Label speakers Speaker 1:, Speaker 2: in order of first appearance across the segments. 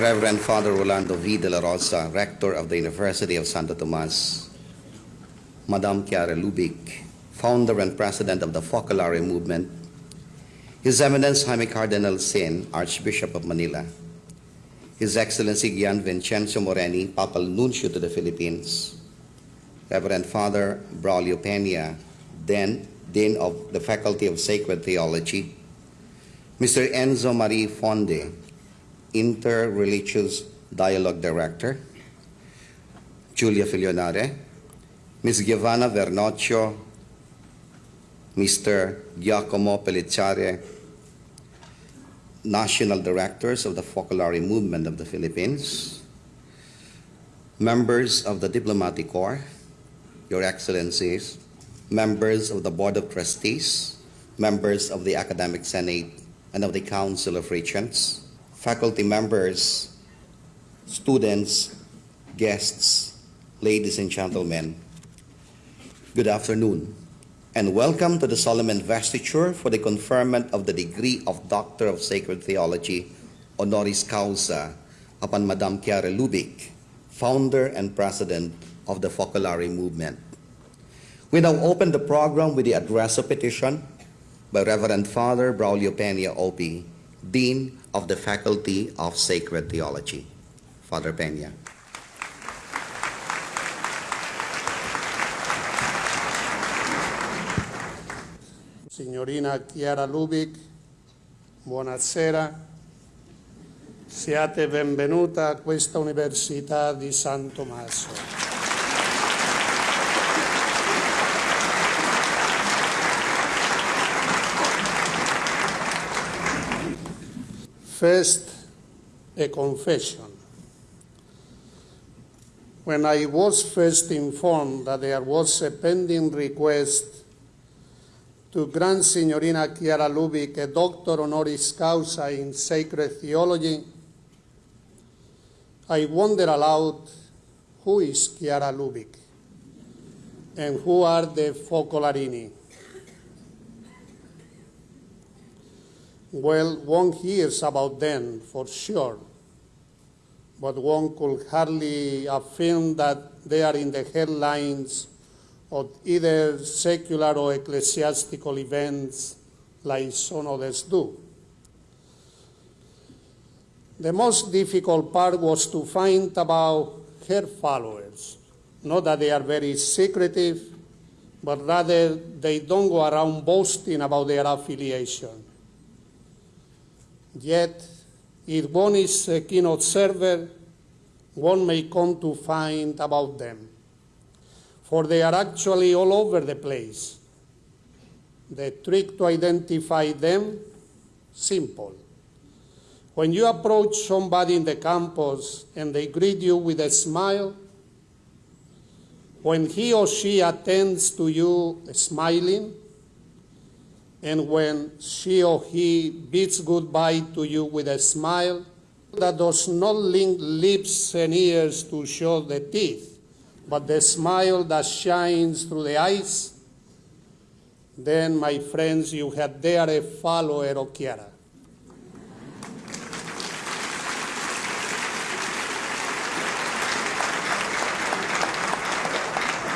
Speaker 1: Reverend Father Rolando V. De La Rosa, Rector of the University of Santo Tomas, Madame Chiara Lubic, Founder and President of the Focolare Movement, His Eminence Jaime Cardinal Sin, Archbishop of Manila, His Excellency Gian Vincenzo Moreni, Papal Nuncio to the Philippines, Reverend Father Braulio Peña, then Dean of the Faculty of Sacred Theology, Mr. Enzo Marie Fonde, Inter-Religious Dialogue Director, Julia Filionare, Ms. Giovanna Vernocchio, Mr. Giacomo Pellicciare, National Directors of the Focolare Movement of the Philippines, members of the Diplomatic Corps, Your Excellencies, members of the Board of Trustees, members of the Academic Senate and of the Council of Regents, faculty members, students, guests, ladies and gentlemen, good afternoon, and welcome to the solemn investiture for the conferment of the degree of Doctor of Sacred Theology, honoris causa, upon Madame Chiara Lubic, founder and president of the Focolare Movement. We now open the program with the address of petition by Reverend Father Braulio Peña Opie, Dean of the Faculty of Sacred Theology. Father Peña.
Speaker 2: Signorina Chiara Lubic, buonasera. Siate benvenuta a questa Università di San Tommaso. First, a confession. When I was first informed that there was a pending request to grant Signorina Chiara Lubic a doctor honoris causa in sacred theology, I wondered aloud who is Chiara Lubic and who are the Focolarini. Well, one hears about them for sure, but one could hardly affirm that they are in the headlines of either secular or ecclesiastical events like some others do. The most difficult part was to find about her followers. Not that they are very secretive, but rather they don't go around boasting about their affiliation. Yet, if one is a keen observer, one may come to find about them. For they are actually all over the place. The trick to identify them, simple. When you approach somebody in the campus and they greet you with a smile, when he or she attends to you smiling, and when she or he bids goodbye to you with a smile that does not link lips and ears to show the teeth, but the smile that shines through the eyes, then, my friends, you had there a follower of Chiara.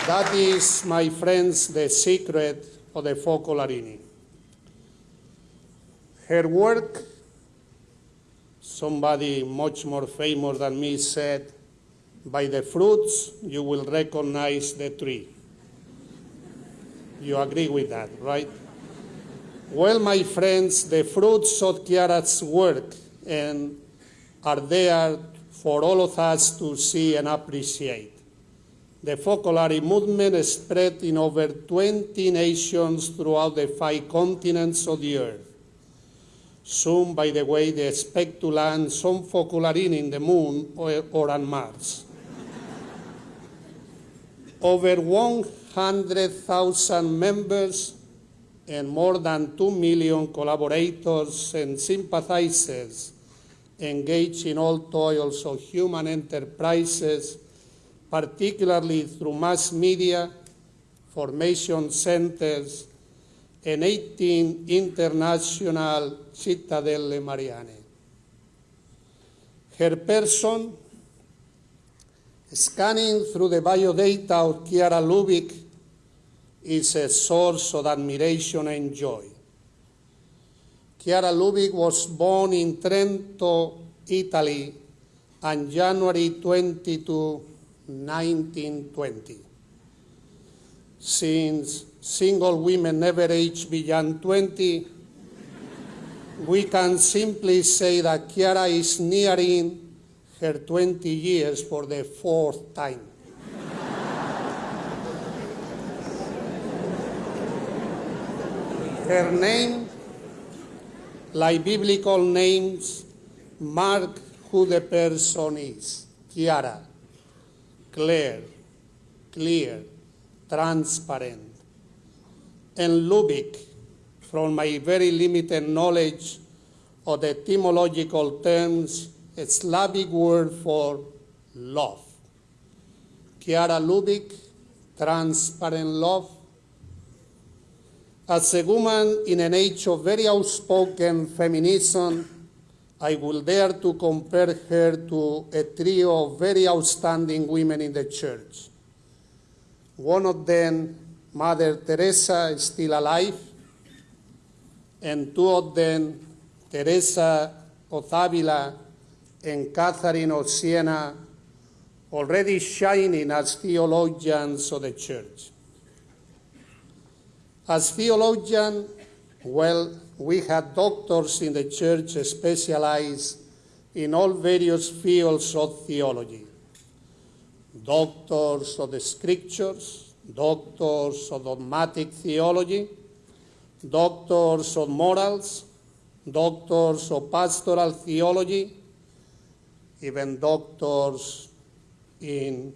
Speaker 2: That is, my friends, the secret of the Focolarini. Her work, somebody much more famous than me said, by the fruits you will recognize the tree. You agree with that, right? Well, my friends, the fruits of Chiara's work and are there for all of us to see and appreciate. The Focolare movement spread in over 20 nations throughout the five continents of the earth. Soon, by the way, they expect to land some Focolarini in the moon or, or on Mars. over 100,000 members and more than 2 million collaborators and sympathizers engaged in all toils of human enterprises, particularly through mass media, formation centers, and 18 international cittadelle mariane. Her person, scanning through the biodata of Chiara Lubick, is a source of admiration and joy. Chiara Lubick was born in Trento, Italy, on January 22, 1920. Since single women never age beyond 20, we can simply say that Chiara is nearing her 20 years for the fourth time. Her name, like biblical names, mark who the person is. Chiara, clear, clear, transparent. And Lubick, from my very limited knowledge of the etymological terms, a Slavic word for love. Chiara Lubick, transparent love. As a woman in an age of very outspoken feminism, I will dare to compare her to a trio of very outstanding women in the church. One of them, Mother Teresa, is still alive, and two of them, Teresa of Avila and Catherine of Siena, already shining as theologians of the church. As theologians, well, we had doctors in the church specialized in all various fields of theology doctors of the scriptures, doctors of dogmatic theology, doctors of morals, doctors of pastoral theology, even doctors in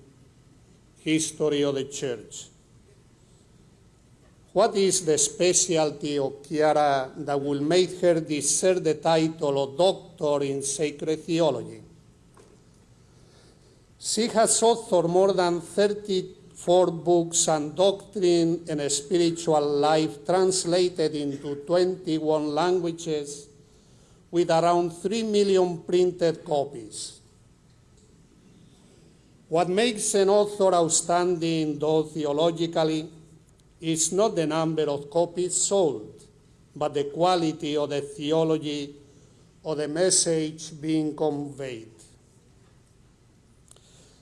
Speaker 2: history of the church. What is the specialty of Chiara that will make her deserve the title of Doctor in Sacred Theology? She has authored more than 34 books on doctrine and spiritual life translated into 21 languages with around 3 million printed copies. What makes an author outstanding, though theologically, is not the number of copies sold, but the quality of the theology or the message being conveyed.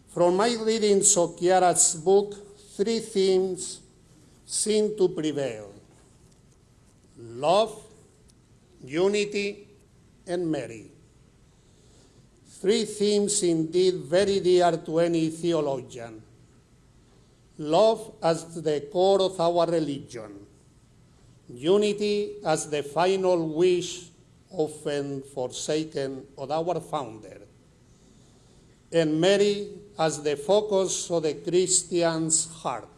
Speaker 2: From my readings of Chiara's book, three themes seem to prevail love, unity, and Mary. Three themes indeed very dear to any theologian. Love as the core of our religion, unity as the final wish often forsaken of our founder, and Mary as the focus of the Christian's heart.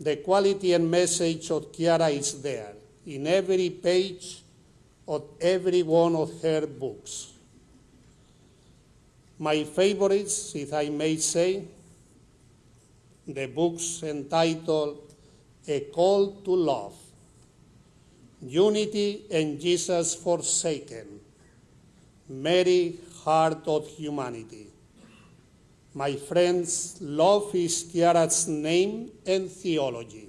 Speaker 2: The quality and message of Chiara is there in every page of every one of her books. My favorites, if I may say, the books entitled A Call to Love, Unity and Jesus Forsaken, Mary, Heart of Humanity. My friends, love is Chiara's name and theology.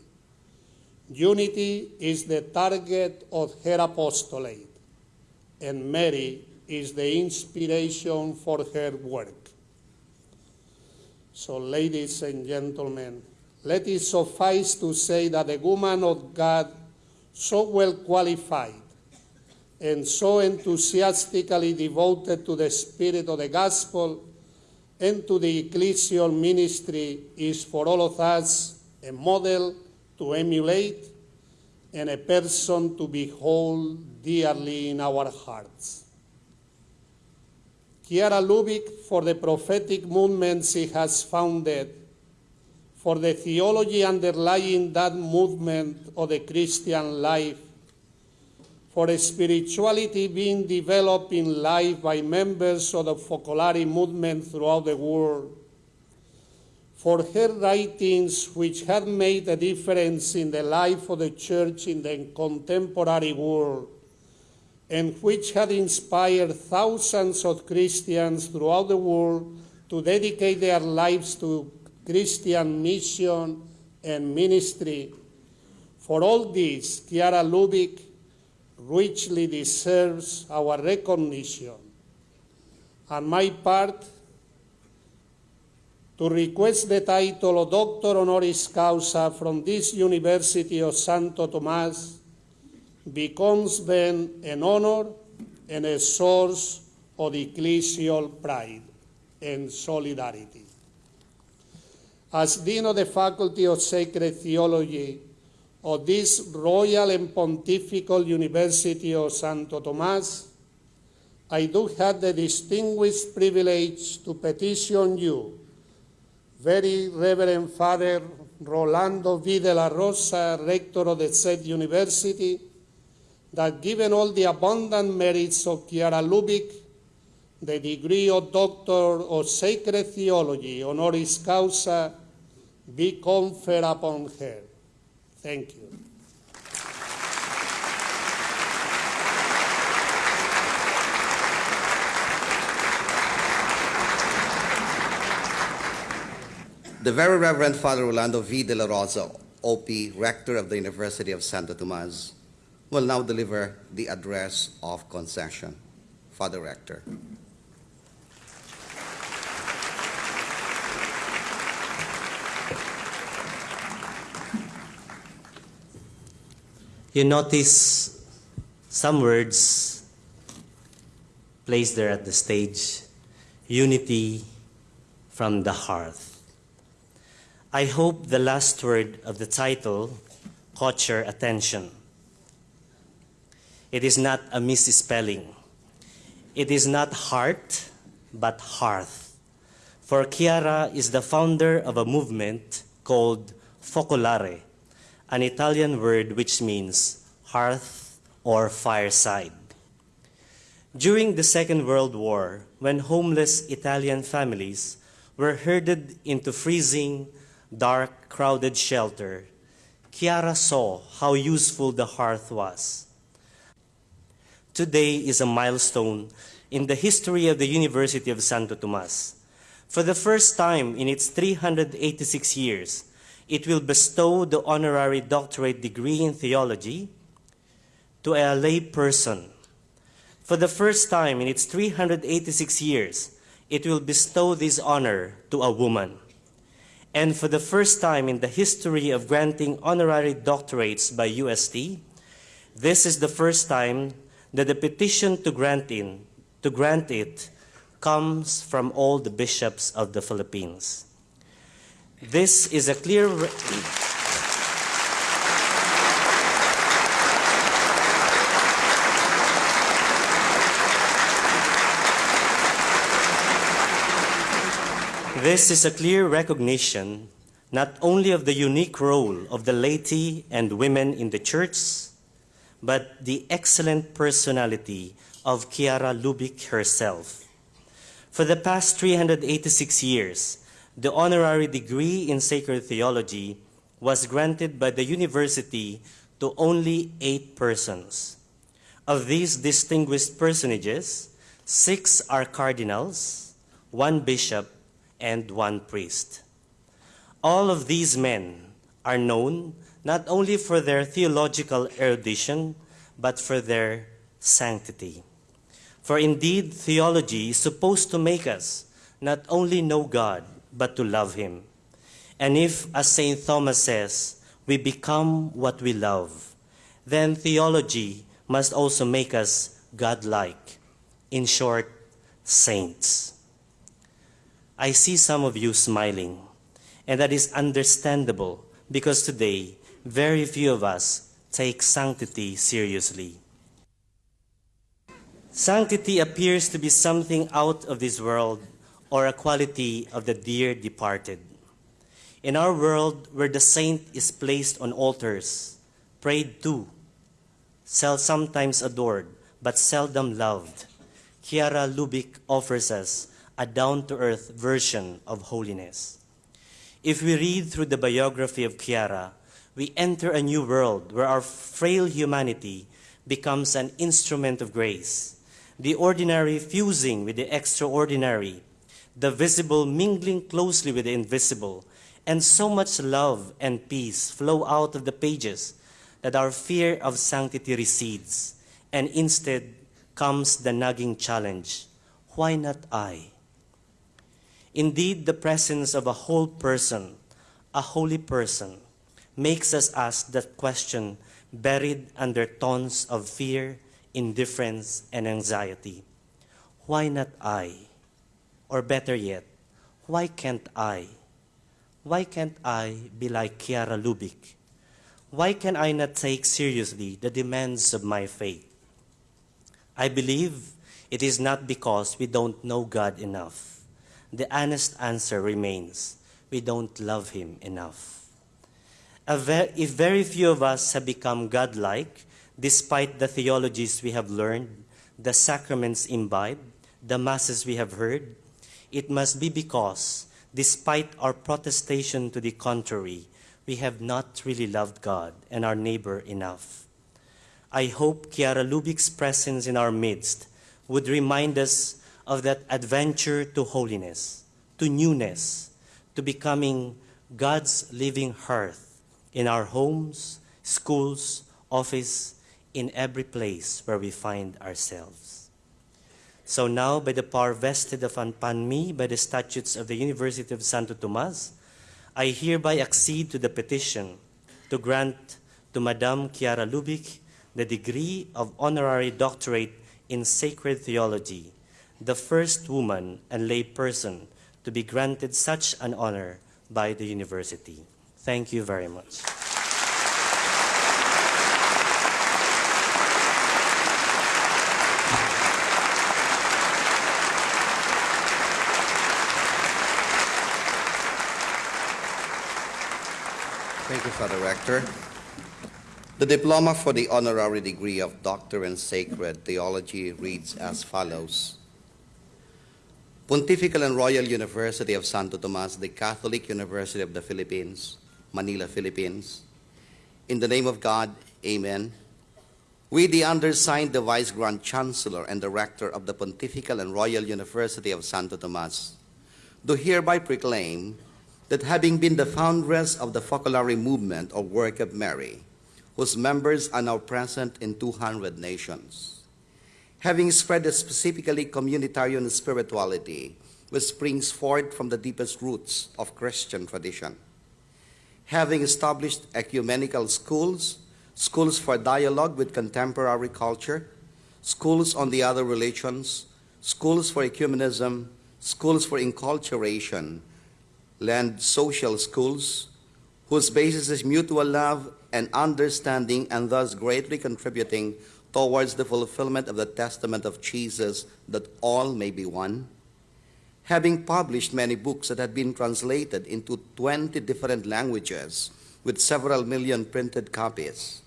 Speaker 2: Unity is the target of her apostolate, and Mary is the inspiration for her work. So, ladies and gentlemen, let it suffice to say that the woman of God, so well qualified and so enthusiastically devoted to the spirit of the gospel and to the ecclesial ministry, is for all of us a model to emulate and a person to behold dearly in our hearts. Chiara Lubick for the prophetic movement she has founded, for the theology underlying that movement of the Christian life, for a spirituality being developed in life by members of the Focolare movement throughout the world, for her writings which have made a difference in the life of the church in the contemporary world, and which had inspired thousands of Christians throughout the world to dedicate their lives to Christian mission and ministry. For all this, Chiara Lubick richly deserves our recognition. On my part, to request the title of Doctor Honoris Causa from this University of Santo Tomas becomes then an honor and a source of ecclesial pride and solidarity. As Dean of the Faculty of Sacred Theology of this Royal and Pontifical University of Santo Tomas, I do have the distinguished privilege to petition you, very Reverend Father Rolando V. de la Rosa, Rector of the said University, that given all the abundant merits of Chiara Lubick, the degree of Doctor of Sacred Theology, honoris causa, be conferred upon her. Thank you.
Speaker 1: The Very Reverend Father Rolando V. De La Rosa, OP, Rector of the University of Santo Tomas, will now deliver the address of concession. Father Rector.
Speaker 3: You notice some words placed there at the stage unity from the hearth. I hope the last word of the title caught your attention. It is not a misspelling. It is not heart, but hearth. For Chiara is the founder of a movement called Focolare, an Italian word which means hearth or fireside. During the Second World War, when homeless Italian families were herded into freezing, dark, crowded shelter, Chiara saw how useful the hearth was. Today is a milestone in the history of the University of Santo Tomas. For the first time in its 386 years, it will bestow the honorary doctorate degree in theology to a lay person. For the first time in its 386 years, it will bestow this honor to a woman. And for the first time in the history of granting honorary doctorates by UST, this is the first time that the petition to grant, in, to grant it comes from all the bishops of the Philippines. This is a clear. This is a clear recognition not only of the unique role of the laity and women in the church, but the excellent personality of Chiara Lubick herself. For the past 386 years, the honorary degree in sacred theology was granted by the university to only eight persons. Of these distinguished personages, six are cardinals, one bishop, and one priest. All of these men are known not only for their theological erudition, but for their sanctity. For indeed, theology is supposed to make us not only know God, but to love Him. And if, as St. Thomas says, we become what we love, then theology must also make us godlike. In short, saints. I see some of you smiling, and that is understandable because today, very few of us take sanctity seriously. Sanctity appears to be something out of this world or a quality of the dear departed. In our world, where the saint is placed on altars, prayed to, sometimes adored, but seldom loved, Chiara Lubick offers us a down to earth version of holiness. If we read through the biography of Chiara, we enter a new world where our frail humanity becomes an instrument of grace, the ordinary fusing with the extraordinary, the visible mingling closely with the invisible, and so much love and peace flow out of the pages that our fear of sanctity recedes, and instead comes the nagging challenge why not I? Indeed, the presence of a whole person, a holy person, makes us ask that question buried under tons of fear, indifference, and anxiety. Why not I? Or better yet, why can't I? Why can't I be like Chiara Lubick? Why can I not take seriously the demands of my faith? I believe it is not because we don't know God enough. The honest answer remains we don't love Him enough. If very few of us have become godlike, despite the theologies we have learned, the sacraments imbibed, the masses we have heard, it must be because, despite our protestation to the contrary, we have not really loved God and our neighbor enough. I hope Chiara Lubick's presence in our midst would remind us of that adventure to holiness, to newness, to becoming God's living hearth in our homes, schools, office, in every place where we find ourselves. So now, by the power vested upon me by the statutes of the University of Santo Tomas, I hereby accede to the petition to grant to Madame Chiara Lubick the degree of honorary doctorate in sacred theology, the first woman and lay person to be granted such an honor by the university. Thank you very much.
Speaker 1: Thank you, Father Rector. The diploma for the honorary degree of Doctor in Sacred Theology reads as follows. Pontifical and Royal University of Santo Tomas, the Catholic University of the Philippines, Manila, Philippines. In the name of God, amen. We, the undersigned, the Vice Grand Chancellor and the Rector of the Pontifical and Royal University of Santo Tomas, do hereby proclaim that having been the foundress of the Focolare movement or work of Mary, whose members are now present in 200 nations, having spread a specifically communitarian spirituality which springs forth from the deepest roots of Christian tradition, having established ecumenical schools, schools for dialogue with contemporary culture, schools on the other religions, schools for ecumenism, schools for enculturation, land social schools, whose basis is mutual love and understanding, and thus greatly contributing towards the fulfillment of the testament of Jesus that all may be one. Having published many books that had been translated into 20 different languages with several million printed copies,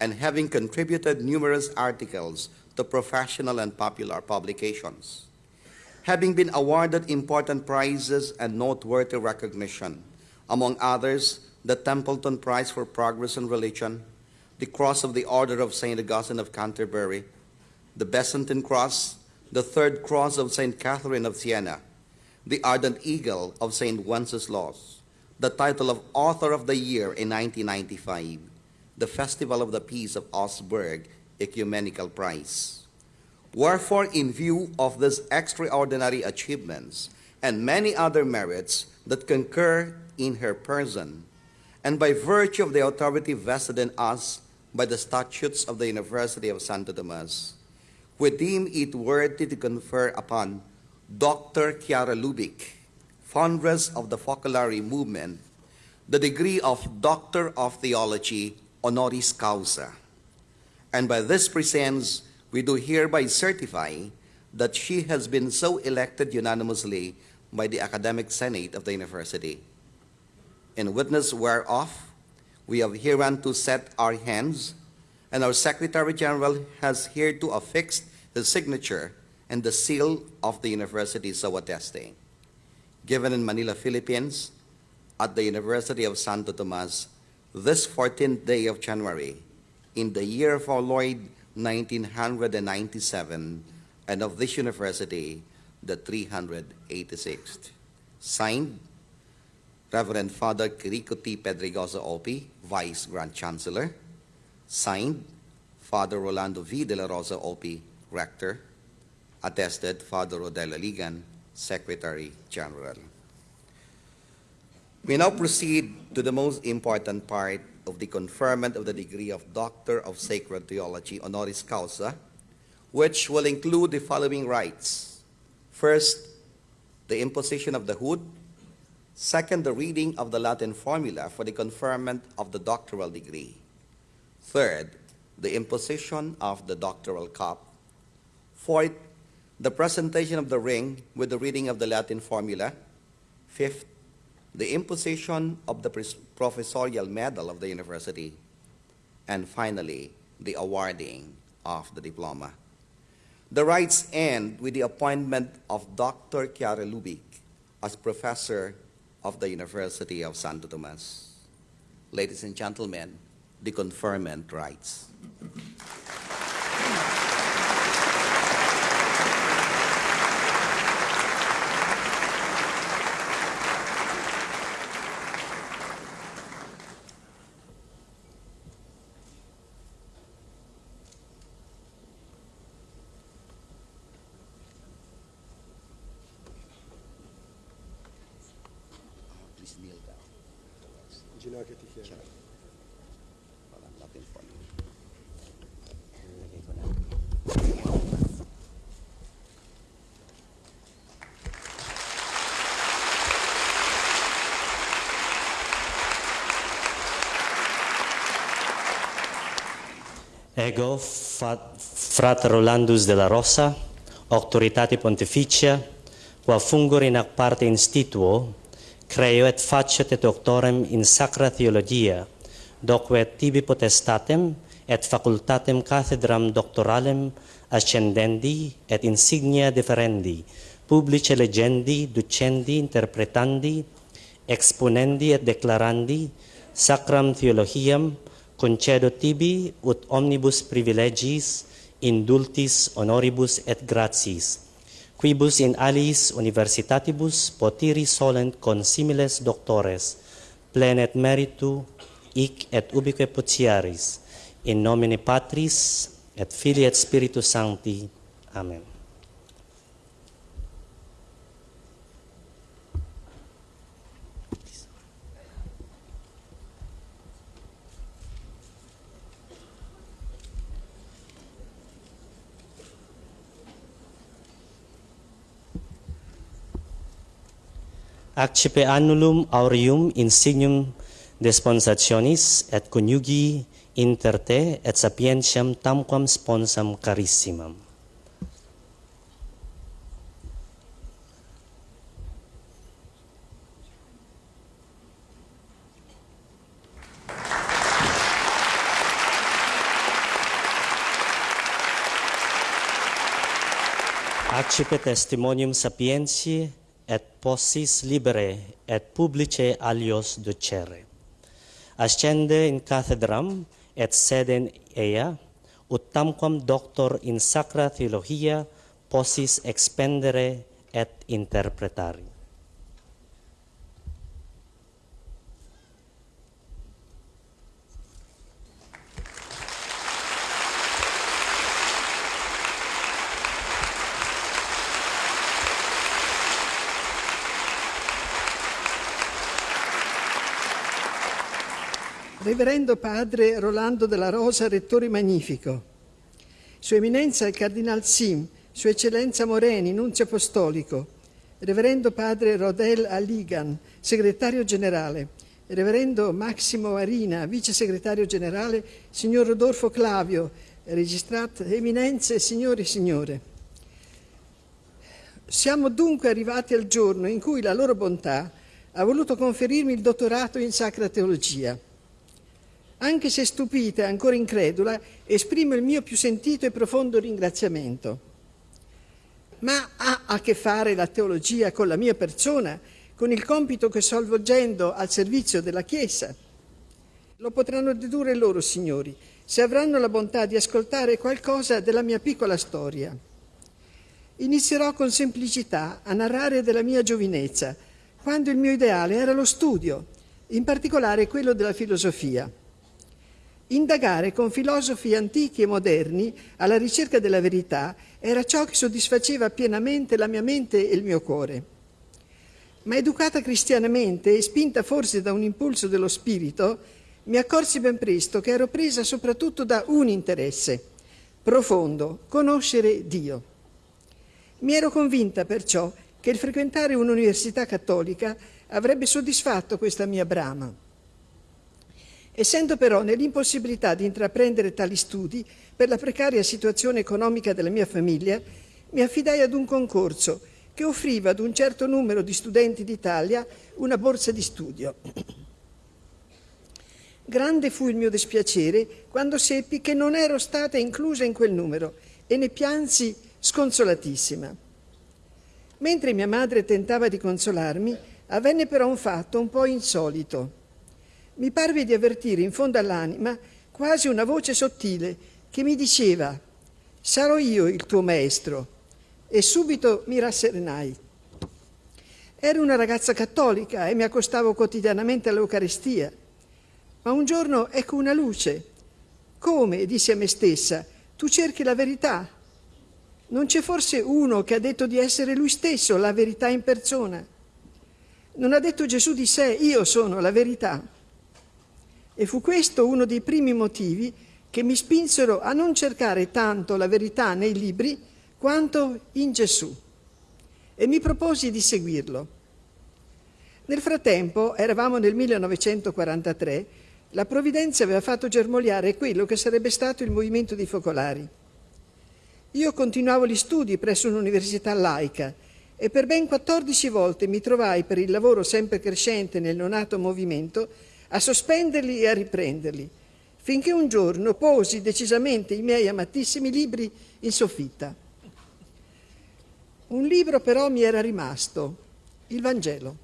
Speaker 1: and having contributed numerous articles to professional and popular publications having been awarded important prizes and noteworthy recognition, among others, the Templeton Prize for Progress in Religion, the Cross of the Order of St. Augustine of Canterbury, the Bessantin Cross, the Third Cross of St. Catherine of Siena, the Ardent Eagle of St. Wenceslaus, the title of Author of the Year in 1995, the Festival of the Peace of Augsburg Ecumenical Prize. Wherefore, in view of these extraordinary achievements and many other merits that concur in her person, and by virtue of the authority vested in us by the statutes of the University of Santo Tomas, we deem it worthy to confer upon Dr. Chiara Lubick, foundress of the Focolare movement, the degree of Doctor of Theology honoris causa. And by this presents we do hereby certify that she has been so elected unanimously by the Academic Senate of the University. In witness whereof, we have hereunto set our hands, and our Secretary General has hereto affixed his signature and the seal of the University so attesting. Given in Manila, Philippines, at the University of Santo Tomas, this 14th day of January, in the year of our Lord 1997, and of this university, the 386th. Signed, Reverend Father Quirico T. Pedregosa Opi, Vice Grand Chancellor. Signed, Father Rolando V. De La Rosa Opi, Rector. Attested, Father Rodela Ligan, Secretary General. We now proceed to the most important part of the conferment of the degree of Doctor of Sacred Theology honoris causa, which will include the following rites. First, the imposition of the hood. Second, the reading of the Latin formula for the conferment of the doctoral degree. Third, the imposition of the doctoral cup. Fourth, the presentation of the ring with the reading of the Latin formula. Fifth, the imposition of the professorial medal of the university. And finally, the awarding of the diploma. The rites end with the appointment of Dr. Chiara Lubick as professor of the University of Santo Tomas. Ladies and gentlemen, the conferment rites.
Speaker 3: Ego, Frater Rolandus de la Rosa, Autoritate Pontificia, qua fungor in ac parte instituo, creo et facet et doctorem in sacra theologia, doque et tibi potestatem et facultatem cathedram doctoralem ascendendi et insignia deferendi, publice legendi, ducendi, interpretandi, exponendi et declarandi sacram theologiam concedo tibi ut omnibus privilegis, indultis honoribus et gratiis, quibus in aliis universitatibus potiri solent consimiles doctores, plenet meritu, hic et ubique potiaris, in nomine Patris et Filii et Spiritus Sancti. Amen. Accipe annulum aureum insignum desponsationis et coniugi inter te et sapientiam tamquam sponsam carissimam. Accipe testimonium sapientiae et possis libere et publice alios ducere. Ascende in cathedram et seden ea, ut tamquam doctor in sacra theologia possis expendere et interpretari.
Speaker 4: Reverendo Padre Rolando della Rosa, Rettore Magnifico, Sua Eminenza il Cardinal Sim, Sua Eccellenza Moreni, Nunzio Apostolico, Reverendo Padre Rodel Aligan, Segretario Generale, Reverendo Massimo Arina, Vice Segretario Generale, Signor Rodolfo Clavio, Registrat, Eminenze, Signori e Signore. Siamo dunque arrivati al giorno in cui la loro bontà ha voluto conferirmi il dottorato in Sacra Teologia. Anche se stupita e ancora incredula, esprimo il mio più sentito e profondo ringraziamento. Ma ha a che fare la teologia con la mia persona, con il compito che sto svolgendo al servizio della Chiesa? Lo potranno dedurre loro, signori, se avranno la bontà di ascoltare qualcosa della mia piccola storia. Inizierò con semplicità a narrare della mia giovinezza, quando il mio ideale era lo studio, in particolare quello della filosofia. Indagare con filosofi antichi e moderni alla ricerca della verità era ciò che soddisfaceva pienamente la mia mente e il mio cuore. Ma educata cristianamente e spinta forse da un impulso dello spirito, mi accorsi ben presto che ero presa soprattutto da un interesse profondo, conoscere Dio. Mi ero convinta perciò che il frequentare un'università cattolica avrebbe soddisfatto questa mia brama. Essendo però nell'impossibilità di intraprendere tali studi per la precaria situazione economica della mia famiglia, mi affidai ad un concorso che offriva ad un certo numero di studenti d'Italia una borsa di studio. Grande fu il mio dispiacere quando seppi che non ero stata inclusa in quel numero e ne piansi sconsolatissima. Mentre mia madre tentava di consolarmi, avvenne però un fatto un po' insolito mi parve di avvertire in fondo all'anima quasi una voce sottile che mi diceva sarò io il tuo maestro e subito mi rasserenai. Ero una ragazza cattolica e mi accostavo quotidianamente all'Eucaristia, ma un giorno ecco una luce. Come, dissi a me stessa, tu cerchi la verità? Non c'è forse uno che ha detto di essere lui stesso la verità in persona? Non ha detto Gesù di sé, io sono la verità? E fu questo uno dei primi motivi che mi spinsero a non cercare tanto la verità nei libri quanto in Gesù. E mi proposi di seguirlo. Nel frattempo, eravamo nel 1943, la provvidenza aveva fatto germogliare quello che sarebbe stato il movimento dei focolari. Io continuavo gli studi presso un'università laica e per ben 14 volte mi trovai per il lavoro sempre crescente nel nonato movimento a sospenderli e a riprenderli, finché un giorno posi decisamente i miei amatissimi libri in soffitta. Un libro però mi era rimasto, il Vangelo.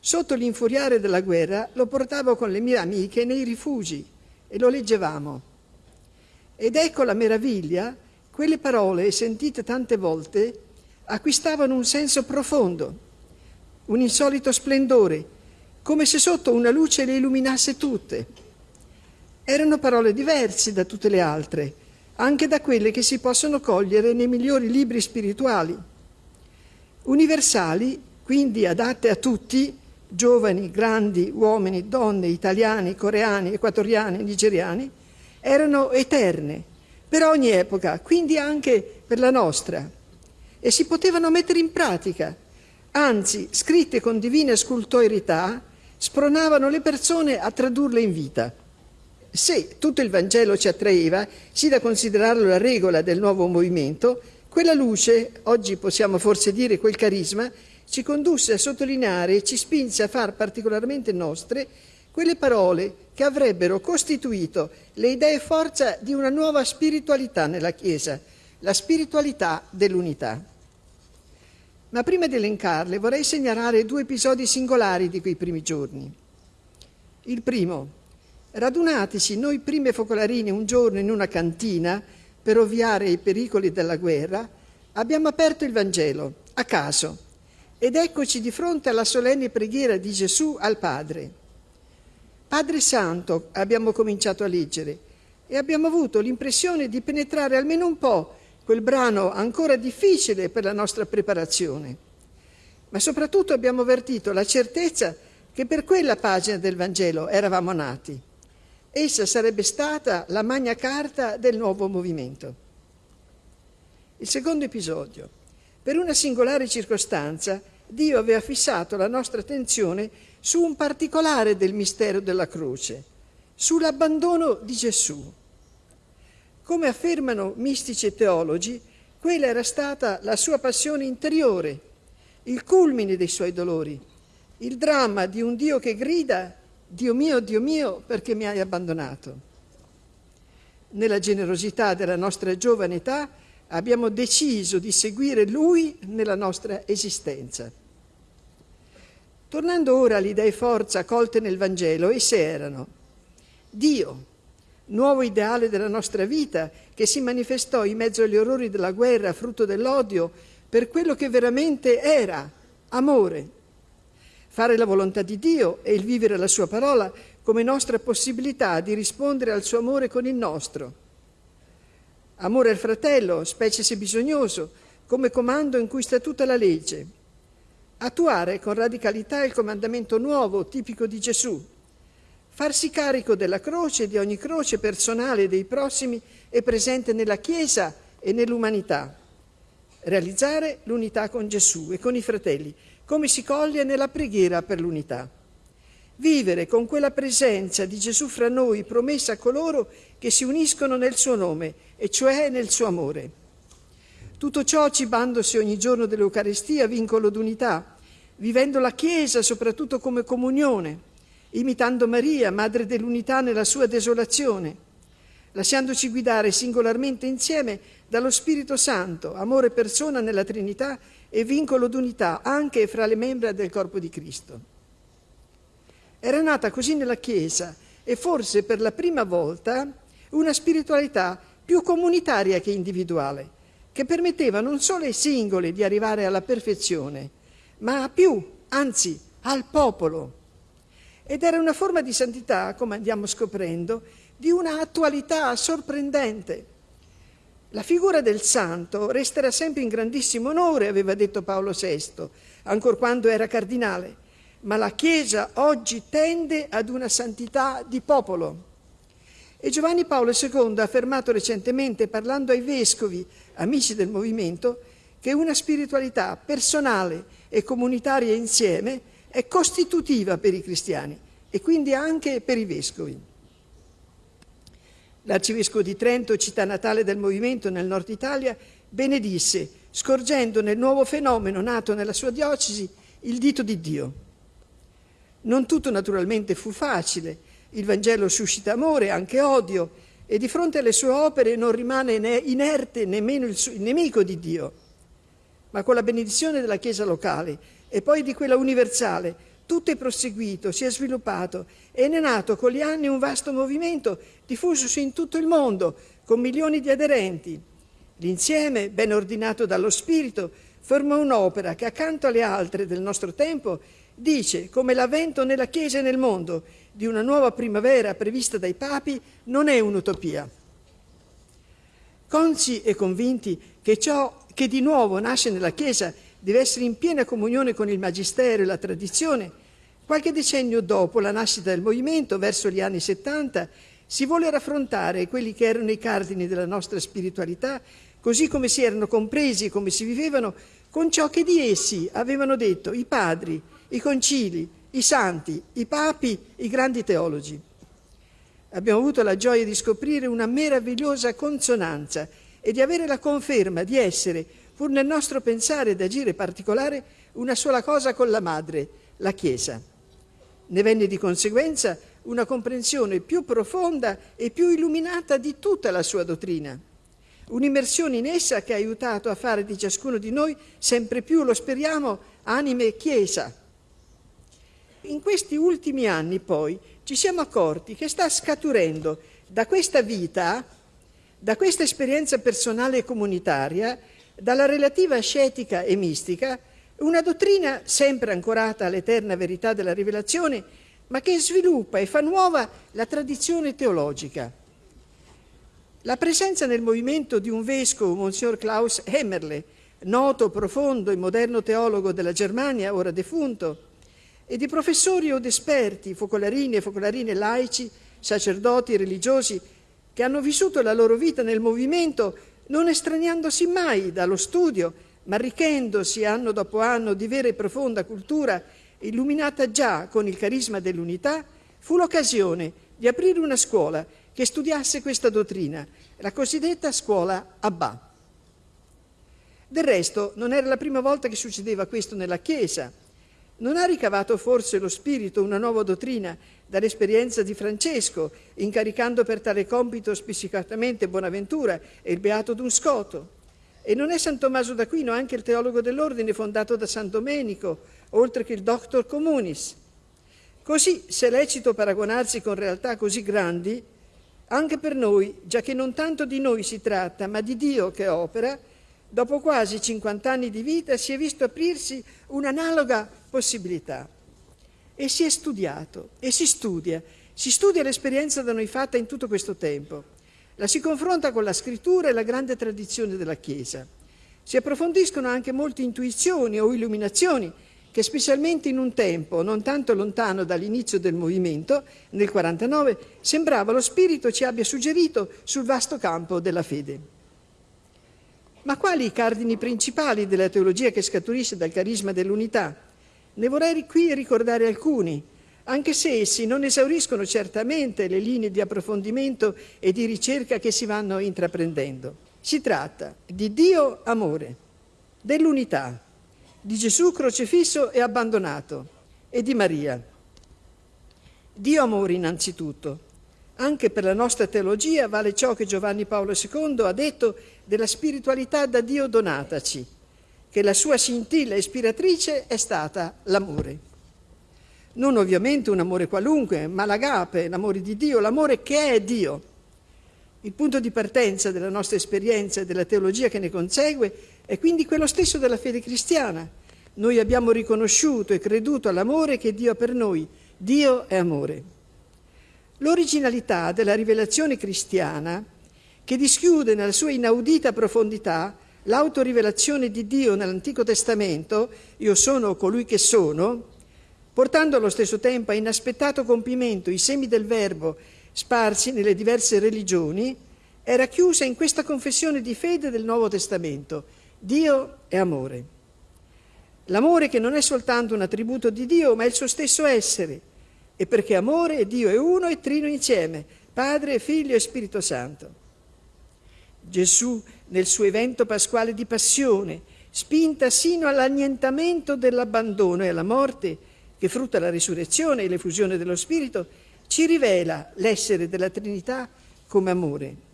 Speaker 4: Sotto l'infuriare della guerra lo portavo con le mie amiche nei rifugi e lo leggevamo. Ed ecco la meraviglia, quelle parole sentite tante volte acquistavano un senso profondo, un insolito splendore come se sotto una luce le illuminasse tutte. Erano parole diverse da tutte le altre, anche da quelle che si possono cogliere nei migliori libri spirituali. Universali, quindi adatte a tutti, giovani, grandi, uomini, donne, italiani, coreani, equatoriani, nigeriani, erano eterne per ogni epoca, quindi anche per la nostra, e si potevano mettere in pratica, anzi scritte con divina scultorità, spronavano le persone a tradurle in vita. Se tutto il Vangelo ci attraeva, sì da considerarlo la regola del nuovo movimento, quella luce, oggi possiamo forse dire quel carisma, ci condusse a sottolineare e ci spinse a far particolarmente nostre quelle parole che avrebbero costituito le idee forza di una nuova spiritualità nella Chiesa, la spiritualità dell'unità. Ma prima di elencarle vorrei segnalare due episodi singolari di quei primi giorni. Il primo, radunatisi noi prime focolarini un giorno in una cantina per ovviare i pericoli della guerra, abbiamo aperto il Vangelo, a caso, ed eccoci di fronte alla solenne preghiera di Gesù al Padre. Padre Santo abbiamo cominciato a leggere e abbiamo avuto l'impressione di penetrare almeno un po' quel brano ancora difficile per la nostra preparazione. Ma soprattutto abbiamo avvertito la certezza che per quella pagina del Vangelo eravamo nati. Essa sarebbe stata la magna carta del nuovo movimento. Il secondo episodio. Per una singolare circostanza, Dio aveva fissato la nostra attenzione su un particolare del mistero della croce, sull'abbandono di Gesù. Come affermano mistici e teologi, quella era stata la sua passione interiore, il culmine dei suoi dolori, il dramma di un Dio che grida, Dio mio, Dio mio, perché mi hai abbandonato. Nella generosità della nostra giovane età abbiamo deciso di seguire Lui nella nostra esistenza. Tornando ora alle idee forza colte nel Vangelo, esse erano Dio, nuovo ideale della nostra vita che si manifestò in mezzo agli orrori della guerra, frutto dell'odio, per quello che veramente era, amore. Fare la volontà di Dio e il vivere la sua parola come nostra possibilità di rispondere al suo amore con il nostro. Amore al fratello, specie se bisognoso, come comando in cui sta tutta la legge. Attuare con radicalità il comandamento nuovo, tipico di Gesù. Farsi carico della croce di ogni croce personale dei prossimi e presente nella Chiesa e nell'umanità. Realizzare l'unità con Gesù e con i fratelli, come si coglie nella preghiera per l'unità. Vivere con quella presenza di Gesù fra noi promessa a coloro che si uniscono nel suo nome, e cioè nel suo amore. Tutto ciò cibandosi ogni giorno dell'Eucaristia, vincolo d'unità, vivendo la Chiesa soprattutto come comunione, imitando Maria, madre dell'unità nella sua desolazione, lasciandoci guidare singolarmente insieme dallo Spirito Santo, amore persona nella Trinità e vincolo d'unità anche fra le membra del corpo di Cristo. Era nata così nella Chiesa e forse per la prima volta una spiritualità più comunitaria che individuale, che permetteva non solo ai singoli di arrivare alla perfezione, ma a più, anzi al popolo. Ed era una forma di santità, come andiamo scoprendo, di una attualità sorprendente. La figura del santo resterà sempre in grandissimo onore, aveva detto Paolo VI, ancor quando era cardinale, ma la Chiesa oggi tende ad una santità di popolo. E Giovanni Paolo II ha affermato recentemente, parlando ai vescovi, amici del movimento, che una spiritualità personale e comunitaria insieme è costitutiva per i cristiani e quindi anche per i vescovi. L'arcivescovo di Trento, città natale del movimento nel nord Italia, benedisse, scorgendo nel nuovo fenomeno nato nella sua diocesi il dito di Dio. Non tutto naturalmente fu facile, il Vangelo suscita amore, anche odio, e di fronte alle sue opere non rimane inerte nemmeno il, suo, il nemico di Dio. Ma con la benedizione della Chiesa locale e poi di quella universale, tutto è proseguito, si è sviluppato e ne è nato con gli anni un vasto movimento diffusosi in tutto il mondo, con milioni di aderenti. L'insieme, ben ordinato dallo Spirito, forma un'opera che accanto alle altre del nostro tempo dice come l'avvento nella Chiesa e nel mondo di una nuova primavera prevista dai papi non è un'utopia. Consci e convinti che ciò che di nuovo nasce nella Chiesa deve essere in piena comunione con il Magistero e la tradizione, qualche decennio dopo la nascita del movimento, verso gli anni 70, si vuole raffrontare quelli che erano i cardini della nostra spiritualità, così come si erano compresi e come si vivevano, con ciò che di essi avevano detto i padri, i concili, i santi, i papi, i grandi teologi. Abbiamo avuto la gioia di scoprire una meravigliosa consonanza e di avere la conferma di essere, pur nel nostro pensare ed agire particolare, una sola cosa con la madre, la Chiesa. Ne venne di conseguenza una comprensione più profonda e più illuminata di tutta la sua dottrina. Un'immersione in essa che ha aiutato a fare di ciascuno di noi sempre più, lo speriamo, anime Chiesa, in questi ultimi anni poi ci siamo accorti che sta scaturendo da questa vita, da questa esperienza personale e comunitaria, dalla relativa ascetica e mistica, una dottrina sempre ancorata all'eterna verità della rivelazione, ma che sviluppa e fa nuova la tradizione teologica. La presenza nel movimento di un vescovo, Monsignor Klaus Hemmerle, noto, profondo e moderno teologo della Germania, ora defunto, e di professori od esperti, focolarini e focolarine laici, sacerdoti, religiosi, che hanno vissuto la loro vita nel movimento non estraniandosi mai dallo studio, ma arricchendosi anno dopo anno di vera e profonda cultura, illuminata già con il carisma dell'unità, fu l'occasione di aprire una scuola che studiasse questa dottrina, la cosiddetta scuola Abba. Del resto non era la prima volta che succedeva questo nella Chiesa. Non ha ricavato forse lo Spirito una nuova dottrina dall'esperienza di Francesco, incaricando per tale compito specificatamente Bonaventura e il Beato D'un Scoto? E non è San Tommaso d'Aquino anche il teologo dell'ordine fondato da San Domenico, oltre che il Doctor Communis? Così, se è lecito paragonarsi con realtà così grandi, Anche per noi, già che non tanto di noi si tratta, ma di Dio che opera, dopo quasi 50 anni di vita si è visto aprirsi un'analoga possibilità. E si è studiato, e si studia, si studia l'esperienza da noi fatta in tutto questo tempo. La si confronta con la scrittura e la grande tradizione della Chiesa. Si approfondiscono anche molte intuizioni o illuminazioni che specialmente in un tempo non tanto lontano dall'inizio del movimento, nel 49, sembrava lo Spirito ci abbia suggerito sul vasto campo della fede. Ma quali i cardini principali della teologia che scaturisce dal carisma dell'unità? Ne vorrei qui ricordare alcuni, anche se essi non esauriscono certamente le linee di approfondimento e di ricerca che si vanno intraprendendo. Si tratta di Dio amore, dell'unità, di Gesù crocifisso e abbandonato e di Maria. Dio amore innanzitutto. Anche per la nostra teologia vale ciò che Giovanni Paolo II ha detto della spiritualità da Dio donataci, che la sua scintilla ispiratrice è stata l'amore. Non ovviamente un amore qualunque, ma l'agape, l'amore di Dio, l'amore che è Dio. Il punto di partenza della nostra esperienza e della teologia che ne consegue è quindi quello stesso della fede cristiana. Noi abbiamo riconosciuto e creduto all'amore che Dio ha per noi. Dio è amore. L'originalità della rivelazione cristiana, che dischiude nella sua inaudita profondità l'autorivelazione di Dio nell'Antico Testamento, io sono colui che sono, portando allo stesso tempo a inaspettato compimento i semi del Verbo sparsi nelle diverse religioni, era chiusa in questa confessione di fede del Nuovo Testamento. Dio è amore. L'amore che non è soltanto un attributo di Dio, ma è il suo stesso essere. E perché amore e Dio è uno e trino insieme, Padre, Figlio e Spirito Santo. Gesù, nel suo evento pasquale di passione, spinta sino all'annientamento dell'abbandono e alla morte, che frutta la risurrezione e l'effusione dello Spirito, ci rivela l'essere della Trinità come amore.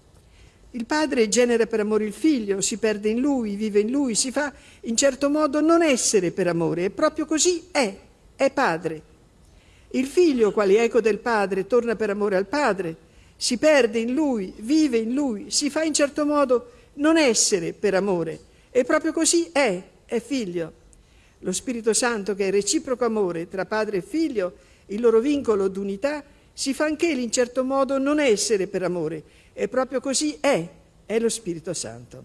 Speaker 4: Il padre genera per amore il figlio, si perde in lui, vive in lui, si fa in certo modo non essere per amore, e proprio così è, è padre. Il figlio, quale eco del padre, torna per amore al padre, si perde in lui, vive in lui, si fa in certo modo non essere per amore, e proprio così è, è figlio. Lo Spirito Santo, che è reciproco amore tra padre e figlio, il loro vincolo d'unità, si fa anch'egli in certo modo non essere per amore, e proprio così è, è lo Spirito Santo.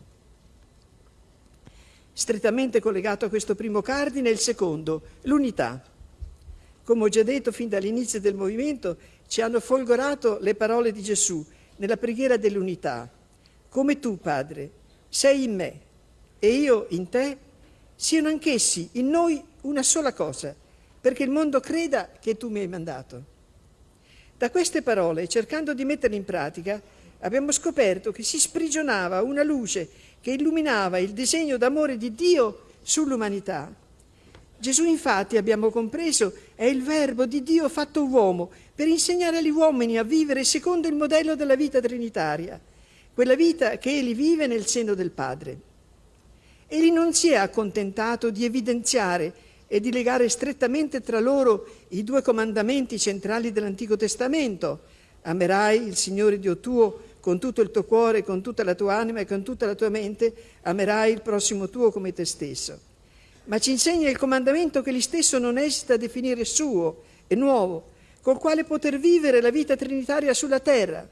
Speaker 4: Strettamente collegato a questo primo cardine è il secondo, l'unità. Come ho già detto fin dall'inizio del movimento, ci hanno folgorato le parole di Gesù nella preghiera dell'unità. Come tu, Padre, sei in me e io in te, siano anch'essi in noi una sola cosa, perché il mondo creda che tu mi hai mandato. Da queste parole, cercando di metterle in pratica, abbiamo scoperto che si sprigionava una luce che illuminava il disegno d'amore di Dio sull'umanità. Gesù infatti, abbiamo compreso, è il Verbo di Dio fatto uomo per insegnare agli uomini a vivere secondo il modello della vita trinitaria, quella vita che egli vive nel seno del Padre. Egli non si è accontentato di evidenziare e di legare strettamente tra loro i due comandamenti centrali dell'Antico Testamento. Amerai il Signore Dio tuo con tutto il tuo cuore, con tutta la tua anima e con tutta la tua mente, amerai il prossimo tuo come te stesso. Ma ci insegna il comandamento che egli stesso non esita a definire suo e nuovo, col quale poter vivere la vita trinitaria sulla terra.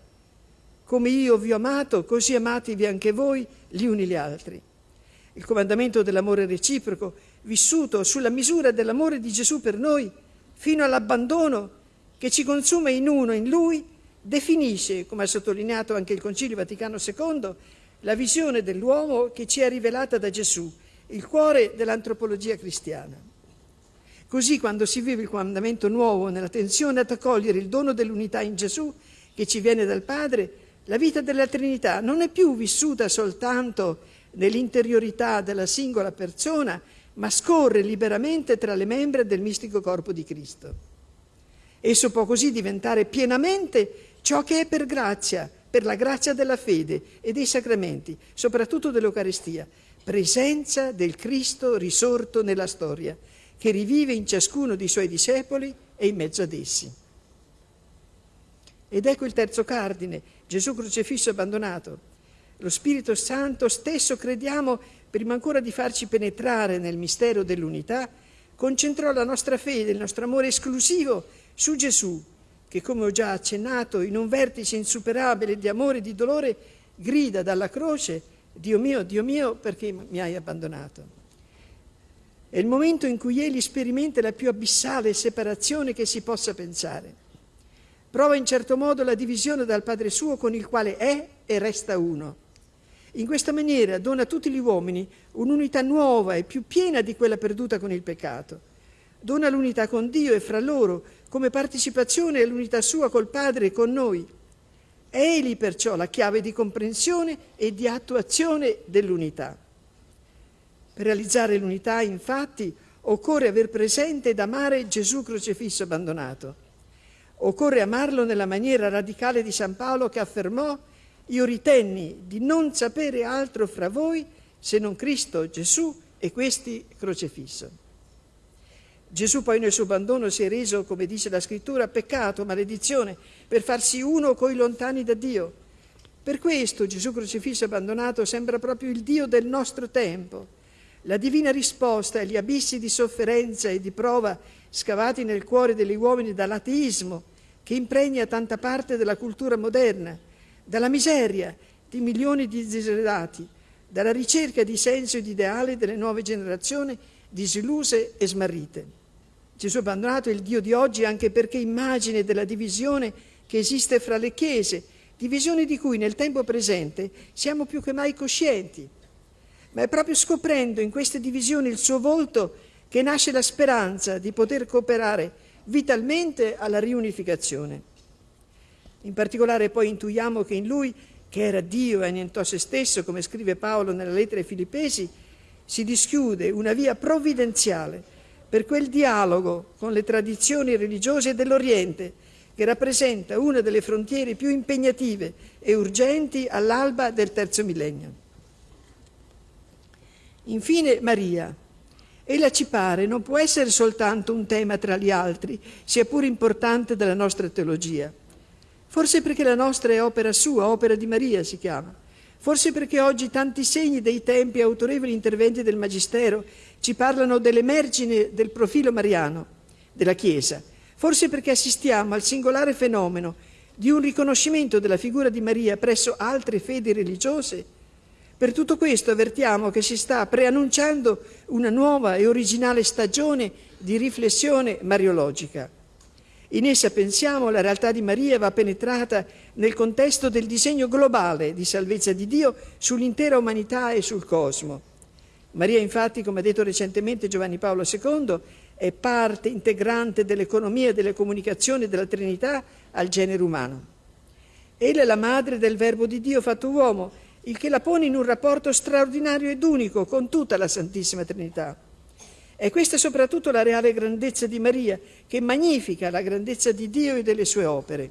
Speaker 4: Come io vi ho amato, così amatevi anche voi gli uni gli altri. Il comandamento dell'amore reciproco vissuto sulla misura dell'amore di Gesù per noi, fino all'abbandono che ci consuma in uno, in Lui, definisce, come ha sottolineato anche il Concilio Vaticano II, la visione dell'uomo che ci è rivelata da Gesù, il cuore dell'antropologia cristiana. Così quando si vive il comandamento nuovo nella tensione ad accogliere il dono dell'unità in Gesù che ci viene dal Padre, la vita della Trinità non è più vissuta soltanto nell'interiorità della singola persona, ma scorre liberamente tra le membra del mistico corpo di Cristo. Esso può così diventare pienamente ciò che è per grazia, per la grazia della fede e dei sacramenti, soprattutto dell'Eucaristia, presenza del Cristo risorto nella storia, che rivive in ciascuno dei suoi discepoli e in mezzo ad essi. Ed ecco il terzo cardine, Gesù crocifisso abbandonato. Lo Spirito Santo stesso, crediamo, prima ancora di farci penetrare nel mistero dell'unità, concentrò la nostra fede, il nostro amore esclusivo su Gesù, che come ho già accennato, in un vertice insuperabile di amore e di dolore, grida dalla croce, Dio mio, Dio mio, perché mi hai abbandonato. È il momento in cui egli sperimenta la più abissale separazione che si possa pensare. Prova in certo modo la divisione dal Padre suo con il quale è e resta uno. In questa maniera dona a tutti gli uomini un'unità nuova e più piena di quella perduta con il peccato. Dona l'unità con Dio e fra loro come partecipazione all'unità sua col Padre e con noi. È Egli perciò la chiave di comprensione e di attuazione dell'unità. Per realizzare l'unità, infatti, occorre aver presente ed amare Gesù crocifisso abbandonato. Occorre amarlo nella maniera radicale di San Paolo che affermò io ritenni di non sapere altro fra voi se non Cristo Gesù e questi crocifisso. Gesù poi nel suo abbandono si è reso, come dice la scrittura, peccato, maledizione, per farsi uno coi lontani da Dio. Per questo Gesù crocifisso abbandonato sembra proprio il Dio del nostro tempo, la divina risposta agli abissi di sofferenza e di prova scavati nel cuore degli uomini dall'ateismo che impregna tanta parte della cultura moderna, dalla miseria di milioni di diseredati, dalla ricerca di senso e di ideale delle nuove generazioni disilluse e smarrite. Gesù abbandonato è il Dio di oggi anche perché immagine della divisione che esiste fra le chiese, divisione di cui nel tempo presente siamo più che mai coscienti ma è proprio scoprendo in queste divisioni il suo volto che nasce la speranza di poter cooperare vitalmente alla riunificazione. In particolare poi intuiamo che in lui, che era Dio e annientò se stesso, come scrive Paolo nella lettera ai Filippesi, si dischiude una via provvidenziale per quel dialogo con le tradizioni religiose dell'Oriente, che rappresenta una delle frontiere più impegnative e urgenti all'alba del terzo millennio. Infine Maria. Ella ci pare non può essere soltanto un tema tra gli altri, sia pur importante della nostra teologia. Forse perché la nostra è opera sua, opera di Maria si chiama. Forse perché oggi tanti segni dei tempi e autorevoli interventi del Magistero ci parlano dell'emergine del profilo mariano della Chiesa. Forse perché assistiamo al singolare fenomeno di un riconoscimento della figura di Maria presso altre fedi religiose per tutto questo avvertiamo che si sta preannunciando una nuova e originale stagione di riflessione mariologica. In essa pensiamo la realtà di Maria va penetrata nel contesto del disegno globale di salvezza di Dio sull'intera umanità e sul cosmo. Maria infatti, come ha detto recentemente Giovanni Paolo II, è parte integrante dell'economia e delle comunicazioni della Trinità al genere umano. Ella è la madre del Verbo di Dio fatto uomo il che la pone in un rapporto straordinario ed unico con tutta la Santissima Trinità. È questa soprattutto la reale grandezza di Maria, che magnifica la grandezza di Dio e delle sue opere.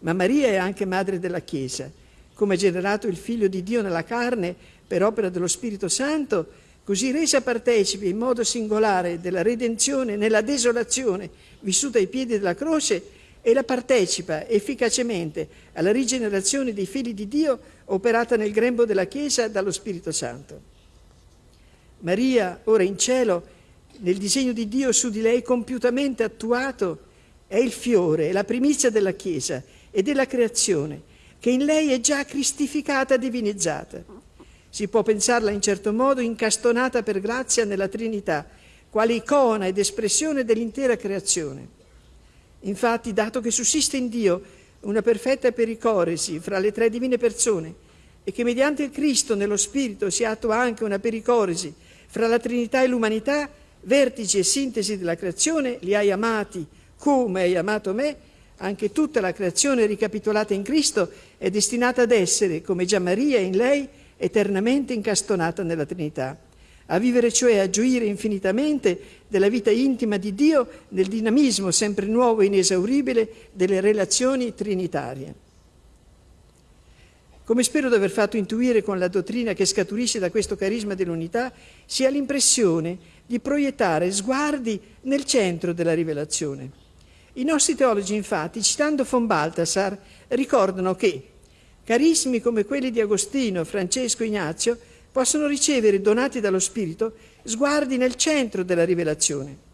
Speaker 4: Ma Maria è anche madre della Chiesa. Come generato il Figlio di Dio nella carne per opera dello Spirito Santo, così resa partecipe in modo singolare della redenzione nella desolazione vissuta ai piedi della croce, e la partecipa efficacemente alla rigenerazione dei figli di Dio operata nel grembo della Chiesa dallo Spirito Santo. Maria, ora in cielo, nel disegno di Dio su di lei compiutamente attuato, è il fiore, è la primizia della Chiesa e della creazione, che in lei è già cristificata, divinizzata. Si può pensarla in certo modo incastonata per grazia nella Trinità, quale icona ed espressione dell'intera creazione. Infatti, dato che sussiste in Dio una perfetta pericoresi fra le tre divine persone e che mediante il Cristo nello Spirito si attua anche una pericoresi fra la Trinità e l'umanità, vertici e sintesi della creazione, li hai amati come hai amato me, anche tutta la creazione ricapitolata in Cristo è destinata ad essere, come già Maria in lei, eternamente incastonata nella Trinità a vivere cioè a gioire infinitamente della vita intima di Dio nel dinamismo sempre nuovo e inesauribile delle relazioni trinitarie. Come spero di aver fatto intuire con la dottrina che scaturisce da questo carisma dell'unità, si ha l'impressione di proiettare sguardi nel centro della rivelazione. I nostri teologi, infatti, citando von Balthasar, ricordano che Carismi come quelli di Agostino, Francesco, Ignazio possono ricevere, donati dallo Spirito, sguardi nel centro della rivelazione.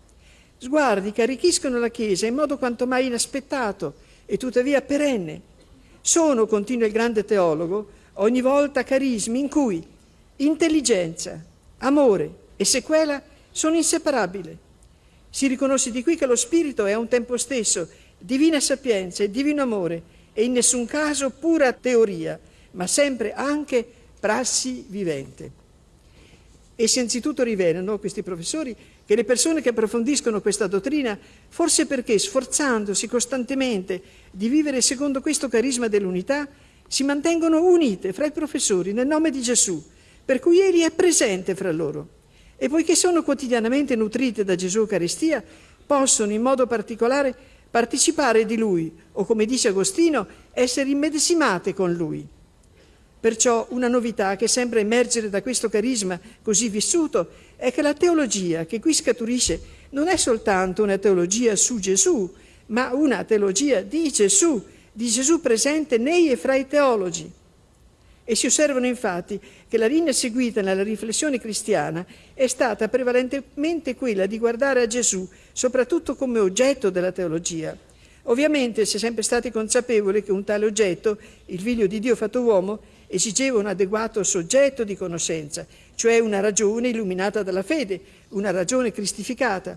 Speaker 4: Sguardi che arricchiscono la Chiesa in modo quanto mai inaspettato e tuttavia perenne. Sono, continua il grande teologo, ogni volta carismi in cui intelligenza, amore e sequela sono inseparabili. Si riconosce di qui che lo Spirito è a un tempo stesso divina sapienza e divino amore e in nessun caso pura teoria, ma sempre anche prassi vivente. Essi anzitutto rivelano, questi professori, che le persone che approfondiscono questa dottrina, forse perché sforzandosi costantemente di vivere secondo questo carisma dell'unità, si mantengono unite fra i professori nel nome di Gesù, per cui Egli è presente fra loro. E poiché sono quotidianamente nutrite da Gesù Eucaristia, possono in modo particolare partecipare di Lui, o come dice Agostino, essere immedesimate con Lui. Perciò una novità che sembra emergere da questo carisma così vissuto è che la teologia che qui scaturisce non è soltanto una teologia su Gesù, ma una teologia di Gesù, di Gesù presente nei e fra i teologi. E si osservano infatti che la linea seguita nella riflessione cristiana è stata prevalentemente quella di guardare a Gesù soprattutto come oggetto della teologia. Ovviamente si è sempre stati consapevoli che un tale oggetto, il figlio di Dio fatto uomo, esigeva un adeguato soggetto di conoscenza, cioè una ragione illuminata dalla fede, una ragione cristificata.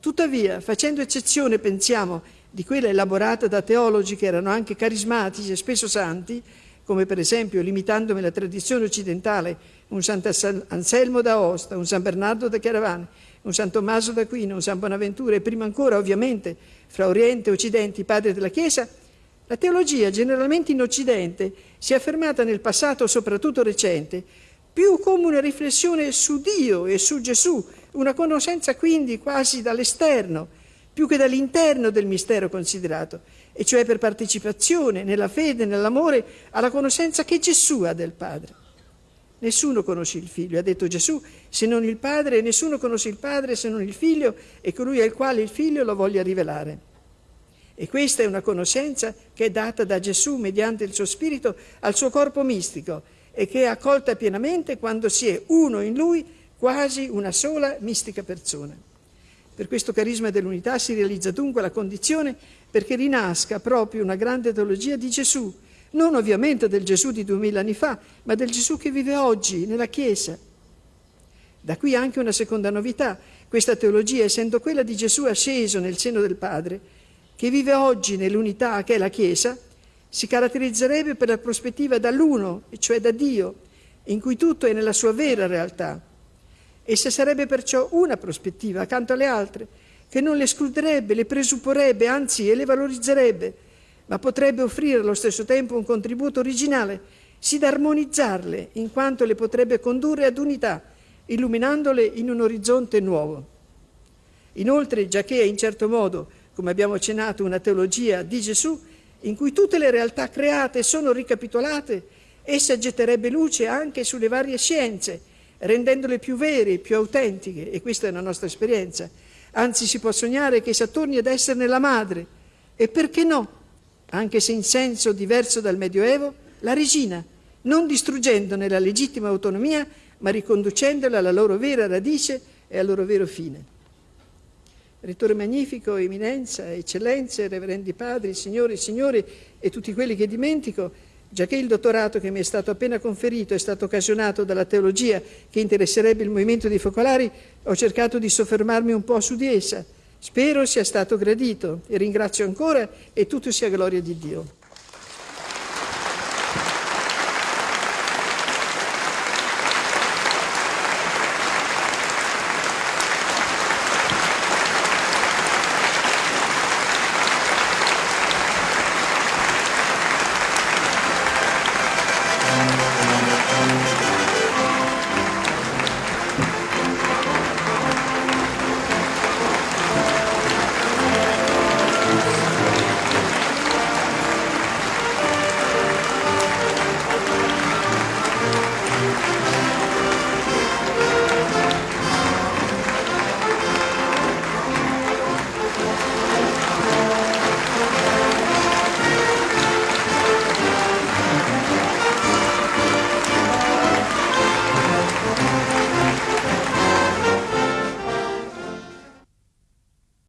Speaker 4: Tuttavia, facendo eccezione, pensiamo, di quella elaborata da teologi che erano anche carismatici e spesso santi, come per esempio, limitandomi alla tradizione occidentale, un Sant'Anselmo da Aosta, un San Bernardo da Chiaravane, un San Tommaso d'Aquino, un San Bonaventura e prima ancora, ovviamente, fra Oriente e Occidente, i padri della Chiesa, la teologia, generalmente in Occidente, si è affermata nel passato, soprattutto recente, più come una riflessione su Dio e su Gesù, una conoscenza quindi quasi dall'esterno, più che dall'interno del mistero considerato, e cioè per partecipazione nella fede, nell'amore, alla conoscenza che Gesù ha del Padre. Nessuno conosce il Figlio, ha detto Gesù, se non il Padre, nessuno conosce il Padre se non il Figlio e colui al quale il Figlio lo voglia rivelare. E questa è una conoscenza che è data da Gesù mediante il suo spirito al suo corpo mistico e che è accolta pienamente quando si è uno in lui, quasi una sola mistica persona. Per questo carisma dell'unità si realizza dunque la condizione perché rinasca proprio una grande teologia di Gesù, non ovviamente del Gesù di duemila anni fa, ma del Gesù che vive oggi nella Chiesa. Da qui anche una seconda novità. Questa teologia, essendo quella di Gesù asceso nel seno del Padre, che vive oggi nell'unità che è la Chiesa, si caratterizzerebbe per la prospettiva dall'uno, cioè da Dio, in cui tutto è nella sua vera realtà. Essa sarebbe perciò una prospettiva accanto alle altre, che non le escluderebbe, le presupporrebbe, anzi le valorizzerebbe, ma potrebbe offrire allo stesso tempo un contributo originale, sì da armonizzarle, in quanto le potrebbe condurre ad unità, illuminandole in un orizzonte nuovo. Inoltre, giacché è in certo modo come abbiamo accennato, una teologia di Gesù in cui tutte le realtà create sono ricapitolate, essa getterebbe luce anche sulle varie scienze, rendendole più vere, più autentiche, e questa è la nostra esperienza. Anzi, si può sognare che essa torni ad esserne la madre, e perché no, anche se in senso diverso dal Medioevo, la regina, non distruggendone la legittima autonomia, ma riconducendola alla loro vera radice e al loro vero fine. Rettore magnifico, eminenza, eccellenze, reverendi padri, signori e signori e tutti quelli che dimentico, già che il dottorato che mi è stato appena conferito è stato occasionato dalla teologia che interesserebbe il movimento dei focolari, ho cercato di soffermarmi un po' su di essa. Spero sia stato gradito e ringrazio ancora e tutto sia gloria di Dio.